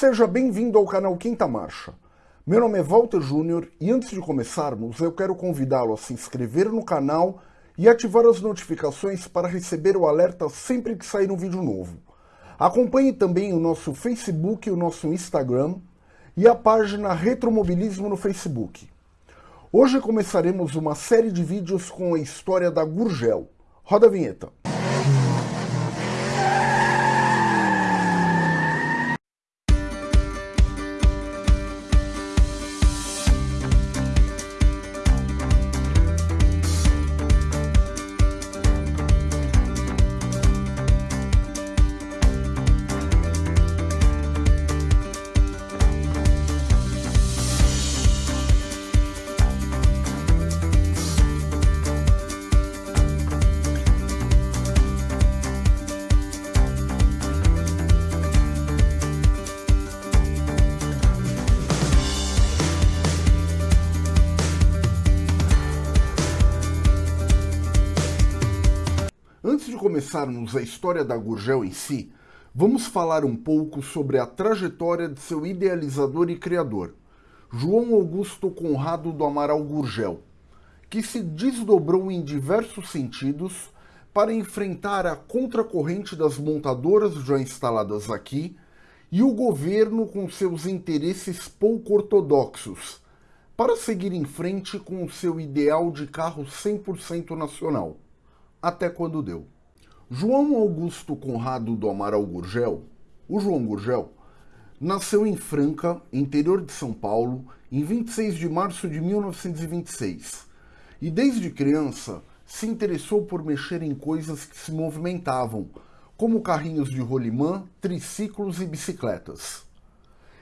Seja bem-vindo ao canal Quinta Marcha. Meu nome é Walter Júnior e antes de começarmos, eu quero convidá-lo a se inscrever no canal e ativar as notificações para receber o alerta sempre que sair um vídeo novo. Acompanhe também o nosso Facebook e o nosso Instagram e a página Retromobilismo no Facebook. Hoje começaremos uma série de vídeos com a história da Gurgel. Roda a vinheta. Começarmos a história da Gurgel em si, vamos falar um pouco sobre a trajetória de seu idealizador e criador, João Augusto Conrado do Amaral Gurgel, que se desdobrou em diversos sentidos para enfrentar a contracorrente das montadoras já instaladas aqui e o governo com seus interesses pouco ortodoxos, para seguir em frente com o seu ideal de carro 100% nacional até quando deu. João Augusto Conrado do Amaral Gurgel, o João Gurgel, nasceu em Franca, interior de São Paulo, em 26 de março de 1926. E desde criança se interessou por mexer em coisas que se movimentavam, como carrinhos de rolimã, triciclos e bicicletas.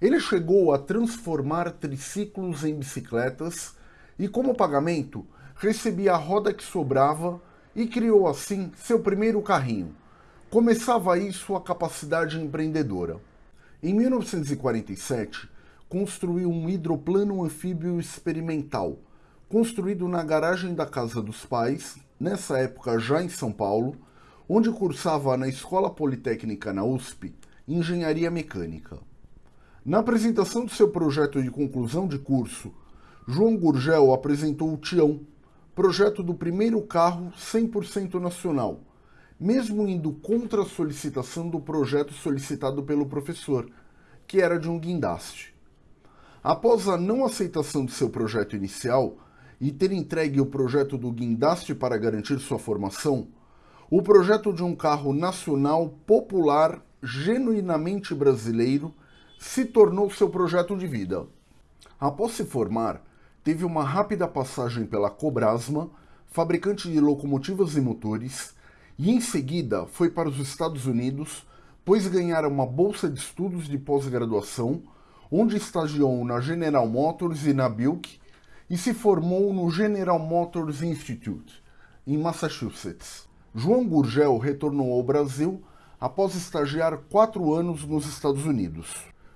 Ele chegou a transformar triciclos em bicicletas e, como pagamento, recebia a roda que sobrava e criou assim seu primeiro carrinho. Começava aí sua capacidade empreendedora. Em 1947, construiu um hidroplano anfíbio experimental, construído na garagem da casa dos pais, nessa época já em São Paulo, onde cursava na Escola Politécnica na USP Engenharia Mecânica. Na apresentação do seu projeto de conclusão de curso, João Gurgel apresentou o Tião, projeto do primeiro carro 100% nacional, mesmo indo contra a solicitação do projeto solicitado pelo professor, que era de um guindaste. Após a não aceitação de seu projeto inicial e ter entregue o projeto do guindaste para garantir sua formação, o projeto de um carro nacional popular genuinamente brasileiro se tornou seu projeto de vida. Após se formar, teve uma rápida passagem pela Cobrasma, fabricante de locomotivas e motores, e em seguida foi para os Estados Unidos, pois ganhara uma bolsa de estudos de pós-graduação, onde estagiou na General Motors e na Buick, e se formou no General Motors Institute, em Massachusetts. João Gurgel retornou ao Brasil após estagiar quatro anos nos Estados Unidos.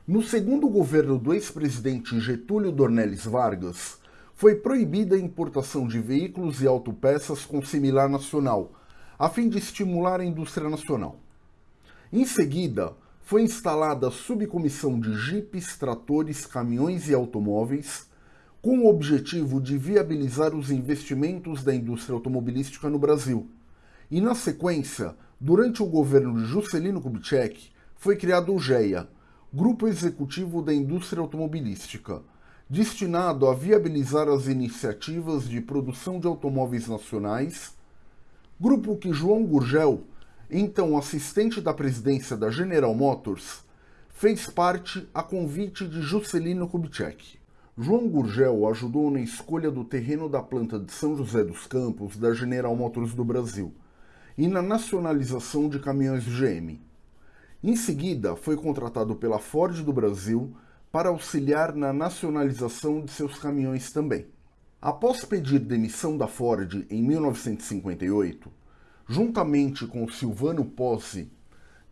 No segundo governo do ex-presidente Getúlio Dornelles Vargas, foi proibida a importação de veículos e autopeças com similar nacional, a fim de estimular a indústria nacional. Em seguida, foi instalada a subcomissão de jipes, tratores, caminhões e automóveis, com o objetivo de viabilizar os investimentos da indústria automobilística no Brasil. E na sequência, durante o governo de Juscelino Kubitschek, foi criado o GEA, Grupo Executivo da Indústria Automobilística, destinado a viabilizar as iniciativas de produção de automóveis nacionais, grupo que João Gurgel, então assistente da presidência da General Motors, fez parte a convite de Juscelino Kubitschek. João Gurgel ajudou na escolha do terreno da planta de São José dos Campos da General Motors do Brasil e na nacionalização de caminhões GM. Em seguida, foi contratado pela Ford do Brasil para auxiliar na nacionalização de seus caminhões também. Após pedir demissão da Ford em 1958, juntamente com Silvano Pozzi,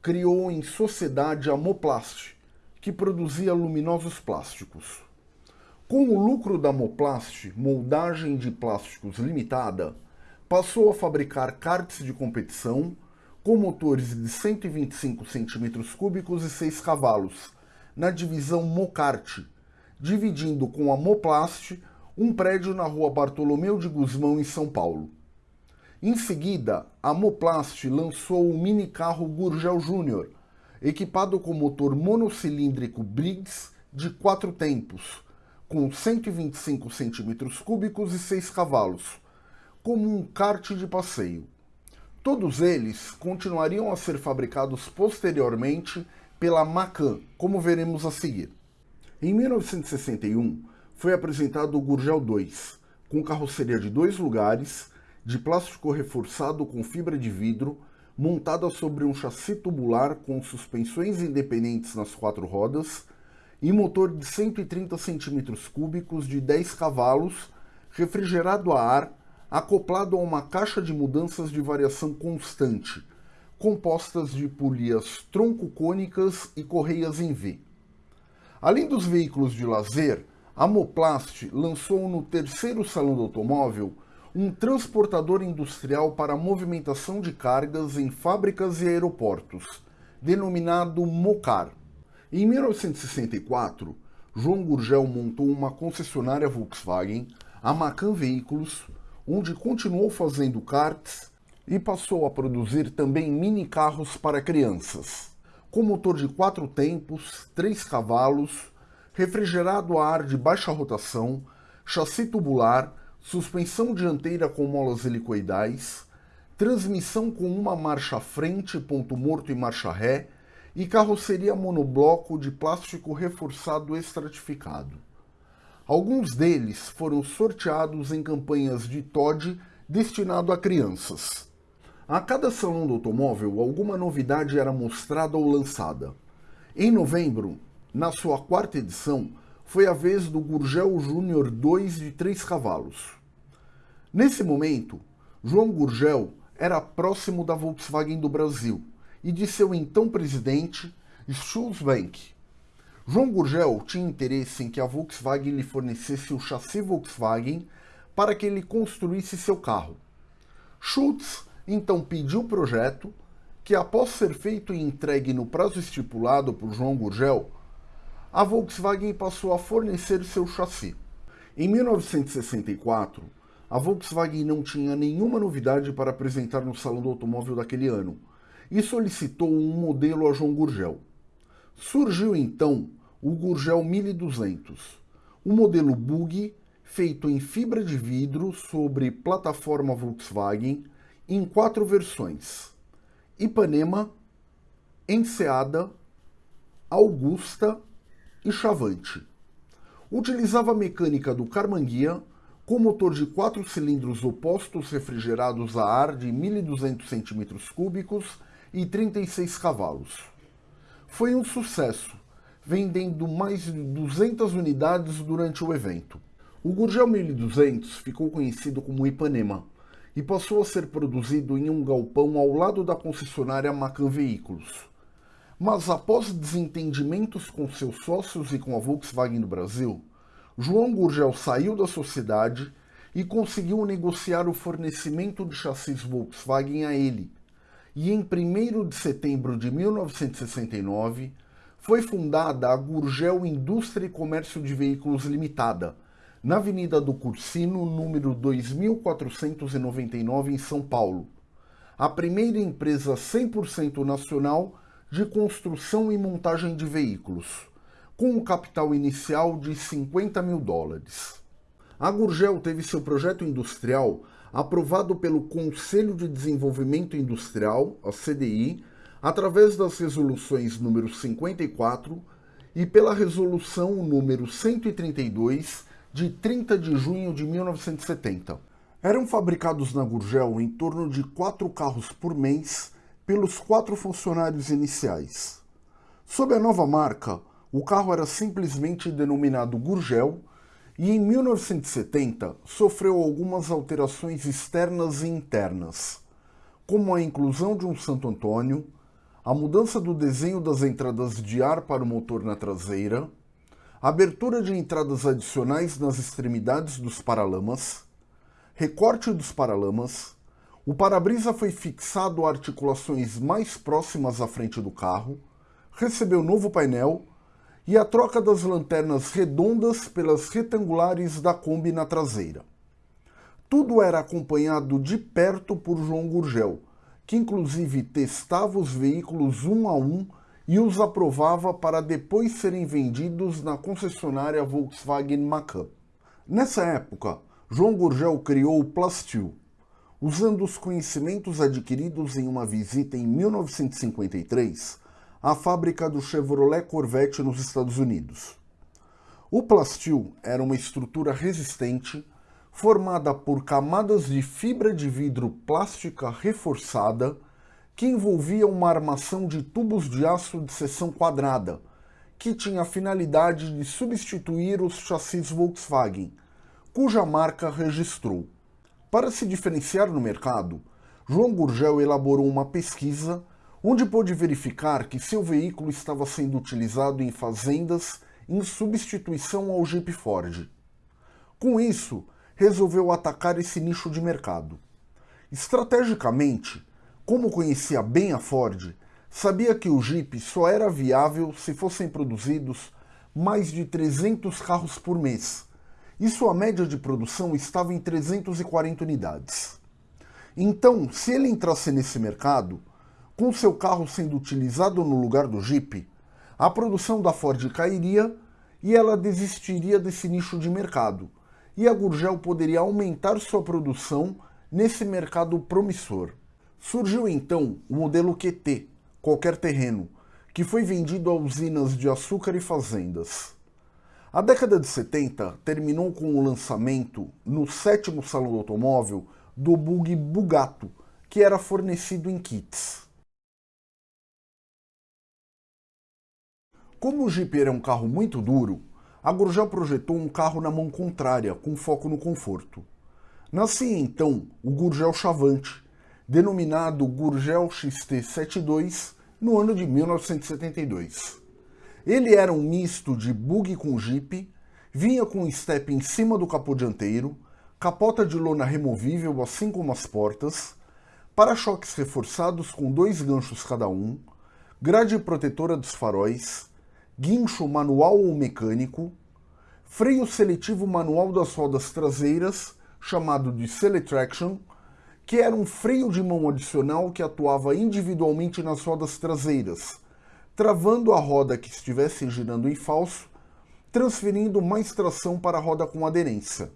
criou em sociedade a Moplast, que produzia luminosos plásticos. Com o lucro da Moplast, moldagem de plásticos limitada, passou a fabricar karts de competição com motores de 125 cm3 e 6 cavalos, na divisão Mocarte, dividindo com a Moplast um prédio na rua Bartolomeu de Guzmão, em São Paulo. Em seguida, a Moplast lançou o mini carro Gurgel Júnior, equipado com motor monocilíndrico Briggs de quatro tempos, com 125 cm3 e 6 cavalos, como um kart de passeio. Todos eles continuariam a ser fabricados posteriormente pela Macan, como veremos a seguir. Em 1961, foi apresentado o Gurgel 2, com carroceria de dois lugares, de plástico reforçado com fibra de vidro, montada sobre um chassi tubular com suspensões independentes nas quatro rodas e motor de 130 cm3 de 10 cavalos, refrigerado a ar, acoplado a uma caixa de mudanças de variação constante, compostas de polias tronco-cônicas e correias em V. Além dos veículos de lazer, a Moplast lançou no terceiro salão do automóvel um transportador industrial para movimentação de cargas em fábricas e aeroportos, denominado Mocar. Em 1964, João Gurgel montou uma concessionária Volkswagen, a Macan Veículos, onde continuou fazendo karts e passou a produzir também mini carros para crianças com motor de quatro tempos, 3 cavalos, refrigerado a ar de baixa rotação, chassi tubular, suspensão dianteira com molas helicoidais, transmissão com uma marcha frente, ponto morto e marcha ré, e carroceria monobloco de plástico reforçado estratificado. Alguns deles foram sorteados em campanhas de TOD destinado a crianças. A cada salão do automóvel, alguma novidade era mostrada ou lançada. Em novembro, na sua quarta edição, foi a vez do Gurgel Júnior 2 de 3 cavalos. Nesse momento, João Gurgel era próximo da Volkswagen do Brasil e de seu então presidente, Schulz. João Gurgel tinha interesse em que a Volkswagen lhe fornecesse o chassi Volkswagen para que ele construísse seu carro. Schultz então pediu o projeto, que após ser feito e entregue no prazo estipulado por João Gurgel, a Volkswagen passou a fornecer seu chassi. Em 1964, a Volkswagen não tinha nenhuma novidade para apresentar no Salão do Automóvel daquele ano e solicitou um modelo a João Gurgel. Surgiu então o Gurgel 1200, um modelo bug feito em fibra de vidro sobre plataforma Volkswagen em quatro versões: Ipanema, Enseada, Augusta e Chavante. Utilizava a mecânica do Carmanguia com motor de quatro cilindros opostos refrigerados a ar de 1.200 cm3 e 36 cavalos. Foi um sucesso, vendendo mais de 200 unidades durante o evento. O Gurgel 1200 ficou conhecido como Ipanema, e passou a ser produzido em um galpão ao lado da concessionária Macan Veículos. Mas após desentendimentos com seus sócios e com a Volkswagen do Brasil, João Gurgel saiu da sociedade e conseguiu negociar o fornecimento de chassis Volkswagen a ele. E em 1 de setembro de 1969 foi fundada a Gurgel Indústria e Comércio de Veículos Limitada, na Avenida do Cursino, número 2499, em São Paulo. A primeira empresa 100% nacional de construção e montagem de veículos, com um capital inicial de 50 mil dólares. A Gurgel teve seu projeto industrial aprovado pelo Conselho de Desenvolvimento Industrial, a CDI, através das resoluções número 54 e pela resolução número 132 de 30 de junho de 1970. Eram fabricados na Gurgel em torno de quatro carros por mês pelos quatro funcionários iniciais. Sob a nova marca, o carro era simplesmente denominado Gurgel e em 1970 sofreu algumas alterações externas e internas, como a inclusão de um Santo Antônio, a mudança do desenho das entradas de ar para o motor na traseira, abertura de entradas adicionais nas extremidades dos paralamas, recorte dos paralamas, o para-brisa foi fixado a articulações mais próximas à frente do carro, recebeu novo painel e a troca das lanternas redondas pelas retangulares da Kombi na traseira. Tudo era acompanhado de perto por João Gurgel, que inclusive testava os veículos um a um e os aprovava para depois serem vendidos na concessionária Volkswagen Macan. Nessa época, João Gurgel criou o Plastil, usando os conhecimentos adquiridos em uma visita em 1953 à fábrica do Chevrolet Corvette nos Estados Unidos. O Plastil era uma estrutura resistente formada por camadas de fibra de vidro plástica reforçada que envolvia uma armação de tubos de aço de seção quadrada, que tinha a finalidade de substituir os chassis Volkswagen, cuja marca registrou. Para se diferenciar no mercado, João Gurgel elaborou uma pesquisa onde pôde verificar que seu veículo estava sendo utilizado em fazendas em substituição ao Jeep Ford. Com isso, resolveu atacar esse nicho de mercado. Estrategicamente, como conhecia bem a Ford, sabia que o Jeep só era viável se fossem produzidos mais de 300 carros por mês, e sua média de produção estava em 340 unidades. Então, se ele entrasse nesse mercado, com seu carro sendo utilizado no lugar do Jeep, a produção da Ford cairia e ela desistiria desse nicho de mercado, e a Gurgel poderia aumentar sua produção nesse mercado promissor. Surgiu então o modelo QT, qualquer terreno, que foi vendido a usinas de açúcar e fazendas. A década de 70 terminou com o lançamento, no sétimo salão do automóvel, do bug Bugato, que era fornecido em kits. Como o Jeep era um carro muito duro, a Gurgel projetou um carro na mão contrária, com foco no conforto. Nascia então o Gurgel Chavante, denominado Gurgel XT72, no ano de 1972. Ele era um misto de bug com Jeep, vinha com um step em cima do capô dianteiro, capota de lona removível assim como as portas, para-choques reforçados com dois ganchos cada um, grade protetora dos faróis, guincho manual ou mecânico, freio seletivo manual das rodas traseiras, chamado de Seletraction, que era um freio de mão adicional que atuava individualmente nas rodas traseiras, travando a roda que estivesse girando em falso, transferindo mais tração para a roda com aderência,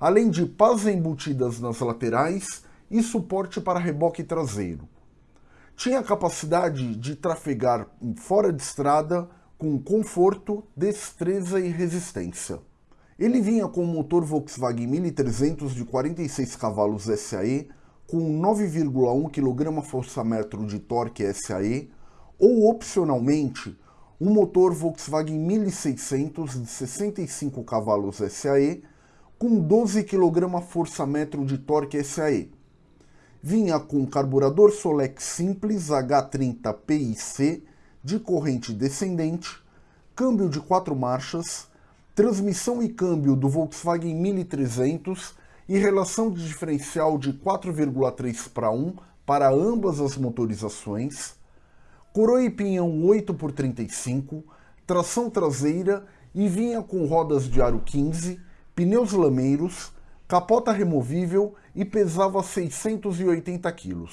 além de pás embutidas nas laterais e suporte para reboque traseiro. Tinha a capacidade de trafegar fora de estrada com conforto, destreza e resistência. Ele vinha com um motor Volkswagen 1300 de 46 cavalos SAE, com 9,1 kgfm de torque SAE, ou opcionalmente, um motor Volkswagen 1600 de 65 cavalos SAE, com 12 kgfm de torque SAE. Vinha com carburador Solex simples H30 PIC de corrente descendente, câmbio de quatro marchas, transmissão e câmbio do Volkswagen 1300 e relação de diferencial de 4,3 para 1 para ambas as motorizações, coroa e pinhão 8 por 35, tração traseira e vinha com rodas de aro 15, pneus lameiros, capota removível e pesava 680 kg.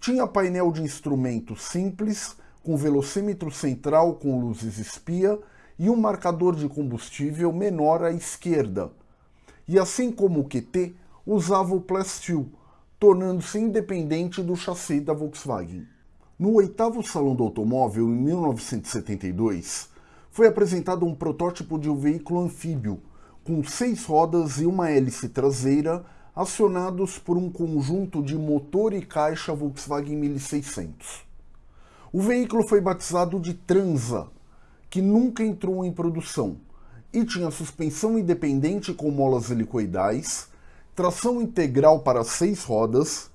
Tinha painel de instrumentos simples com velocímetro central com luzes espia e um marcador de combustível menor à esquerda. E assim como o QT, usava o Plastil, tornando-se independente do chassi da Volkswagen. No oitavo Salão do Automóvel, em 1972, foi apresentado um protótipo de um veículo anfíbio, com seis rodas e uma hélice traseira, acionados por um conjunto de motor e caixa Volkswagen 1600. O veículo foi batizado de Transa, que nunca entrou em produção, e tinha suspensão independente com molas helicoidais, tração integral para seis rodas,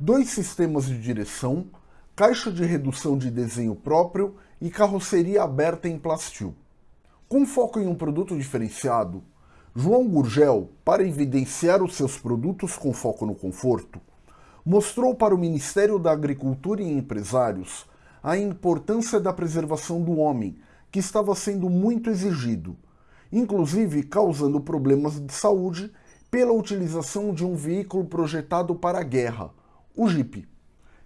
dois sistemas de direção, caixa de redução de desenho próprio e carroceria aberta em plastil. Com foco em um produto diferenciado, João Gurgel, para evidenciar os seus produtos com foco no conforto, mostrou para o Ministério da Agricultura e empresários a importância da preservação do homem, que estava sendo muito exigido, inclusive causando problemas de saúde pela utilização de um veículo projetado para a guerra, o Jeep.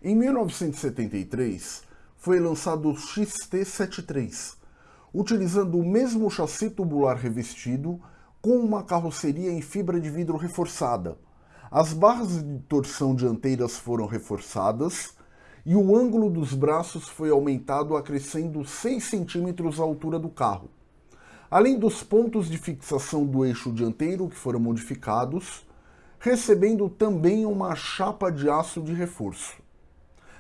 Em 1973, foi lançado o XT-73, utilizando o mesmo chassi tubular revestido com uma carroceria em fibra de vidro reforçada. As barras de torção dianteiras foram reforçadas e o ângulo dos braços foi aumentado acrescendo 6 centímetros à altura do carro. Além dos pontos de fixação do eixo dianteiro que foram modificados, recebendo também uma chapa de aço de reforço.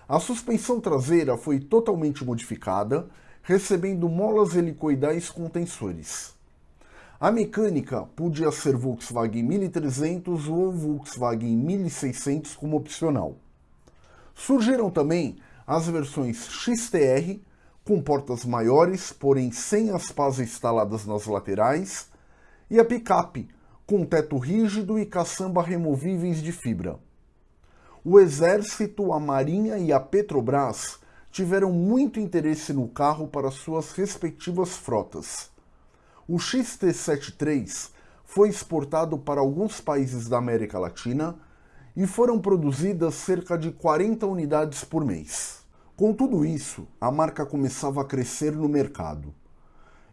A suspensão traseira foi totalmente modificada, recebendo molas helicoidais com tensores. A mecânica podia ser Volkswagen 1300 ou Volkswagen 1600 como opcional. Surgiram também as versões XTR, com portas maiores, porém sem as pás instaladas nas laterais, e a picape, com teto rígido e caçamba removíveis de fibra. O Exército, a Marinha e a Petrobras tiveram muito interesse no carro para suas respectivas frotas. O XT73 foi exportado para alguns países da América Latina e foram produzidas cerca de 40 unidades por mês. Com tudo isso, a marca começava a crescer no mercado.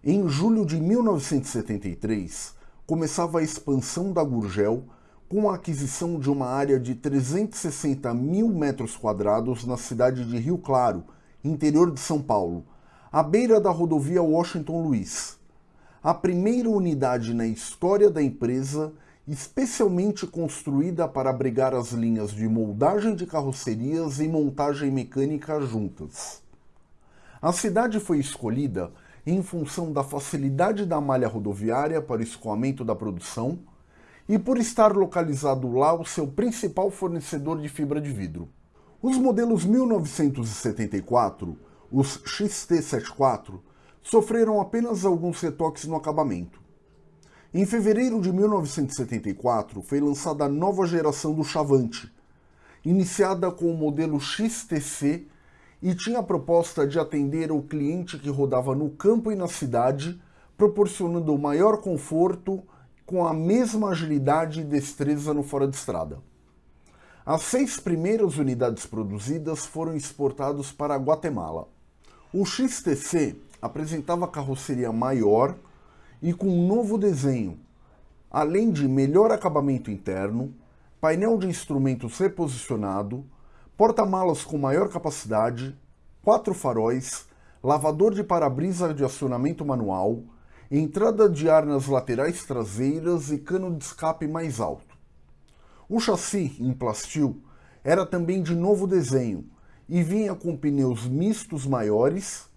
Em julho de 1973, começava a expansão da Gurgel com a aquisição de uma área de 360 mil metros quadrados na cidade de Rio Claro, interior de São Paulo, à beira da rodovia Washington Luiz. A primeira unidade na história da empresa especialmente construída para abrigar as linhas de moldagem de carrocerias e montagem mecânica juntas. A cidade foi escolhida em função da facilidade da malha rodoviária para o escoamento da produção e por estar localizado lá o seu principal fornecedor de fibra de vidro. Os modelos 1974, os XT74, sofreram apenas alguns retoques no acabamento. Em fevereiro de 1974 foi lançada a nova geração do Chavante, iniciada com o modelo XTC e tinha a proposta de atender ao cliente que rodava no campo e na cidade, proporcionando maior conforto com a mesma agilidade e destreza no fora de estrada. As seis primeiras unidades produzidas foram exportadas para Guatemala. O XTC apresentava carroceria maior e com um novo desenho, além de melhor acabamento interno, painel de instrumentos reposicionado, porta-malas com maior capacidade, quatro faróis, lavador de para-brisa de acionamento manual, entrada de ar nas laterais traseiras e cano de escape mais alto. O chassi, em plastil, era também de novo desenho e vinha com pneus mistos maiores,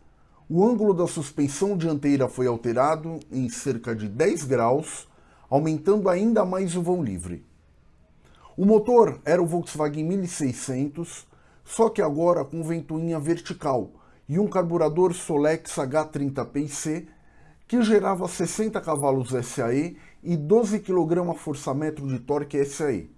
o ângulo da suspensão dianteira foi alterado em cerca de 10 graus, aumentando ainda mais o vão livre. O motor era o Volkswagen 1600, só que agora com ventoinha vertical e um carburador Solex H30PIC que gerava 60 cavalos SAE e 12 kgfm de torque SAE.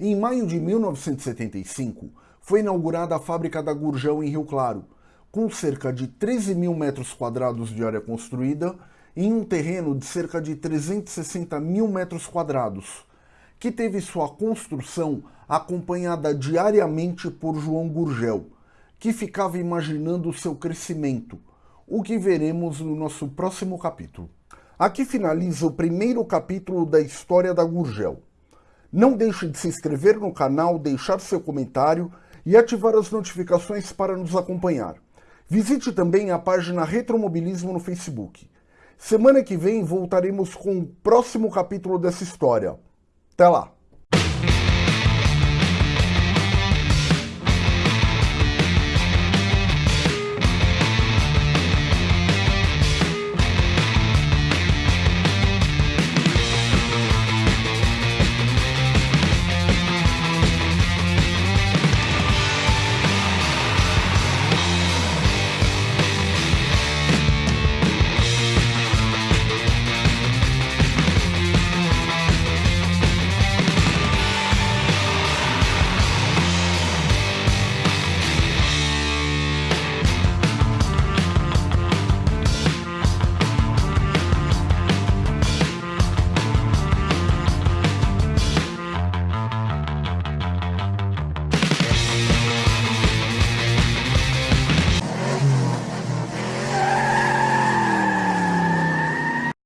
Em maio de 1975, foi inaugurada a fábrica da Gurgel em Rio Claro, com cerca de 13 mil metros quadrados de área construída em um terreno de cerca de 360 mil metros quadrados, que teve sua construção acompanhada diariamente por João Gurgel, que ficava imaginando seu crescimento, o que veremos no nosso próximo capítulo. Aqui finaliza o primeiro capítulo da história da Gurgel. Não deixe de se inscrever no canal, deixar seu comentário e ativar as notificações para nos acompanhar. Visite também a página Retromobilismo no Facebook. Semana que vem voltaremos com o próximo capítulo dessa história. Até lá!